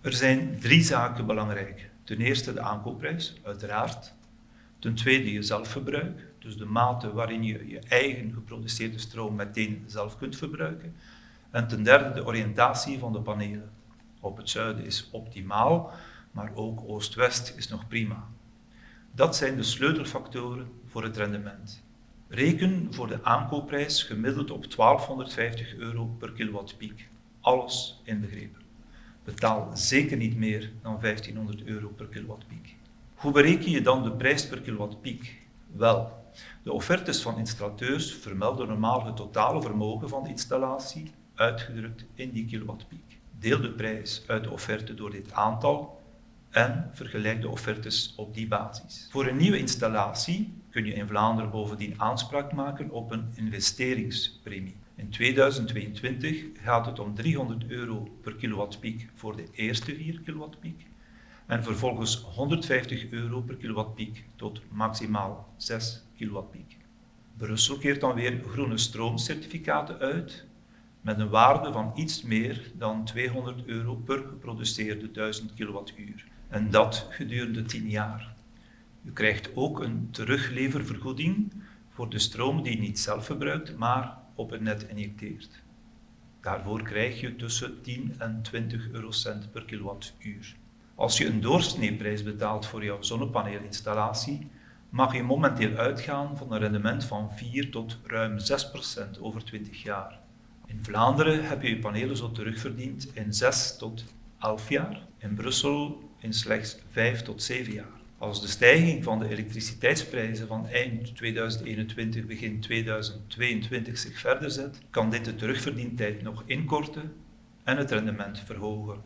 Er zijn drie zaken belangrijk. Ten eerste de aankoopprijs, uiteraard. Ten tweede je zelfverbruik, dus de mate waarin je je eigen geproduceerde stroom meteen zelf kunt verbruiken. En ten derde de oriëntatie van de panelen. Op het zuiden is optimaal, maar ook oost-west is nog prima. Dat zijn de sleutelfactoren voor het rendement. Reken voor de aankoopprijs gemiddeld op 1250 euro per kilowattpiek. Alles inbegrepen. Betaal zeker niet meer dan 1500 euro per kilowattpiek. Hoe bereken je dan de prijs per kilowattpiek? Wel, de offertes van installateurs vermelden normaal het totale vermogen van de installatie, uitgedrukt in die kilowattpiek. Deel de prijs uit de offerte door dit aantal en vergelijk de offertes op die basis. Voor een nieuwe installatie kun je in Vlaanderen bovendien aanspraak maken op een investeringspremie. In 2022 gaat het om 300 euro per kilowattpiek voor de eerste 4 kilowattpiek en vervolgens 150 euro per kilowattpiek tot maximaal 6 kilowattpiek. Brussel keert dan weer groene stroomcertificaten uit met een waarde van iets meer dan 200 euro per geproduceerde 1000 kilowattuur. En dat gedurende 10 jaar. U krijgt ook een terugleververgoeding voor de stroom die je niet zelf verbruikt, maar op het net injecteert. Daarvoor krijg je tussen 10 en 20 eurocent per kilowattuur. Als je een doorsneeprijs betaalt voor jouw zonnepaneelinstallatie, mag je momenteel uitgaan van een rendement van 4 tot ruim 6 procent over 20 jaar. In Vlaanderen heb je je panelen zo terugverdiend in 6 tot 11 jaar, in Brussel in slechts 5 tot 7 jaar. Als de stijging van de elektriciteitsprijzen van eind 2021, begin 2022 zich verder zet, kan dit de terugverdientijd nog inkorten en het rendement verhogen.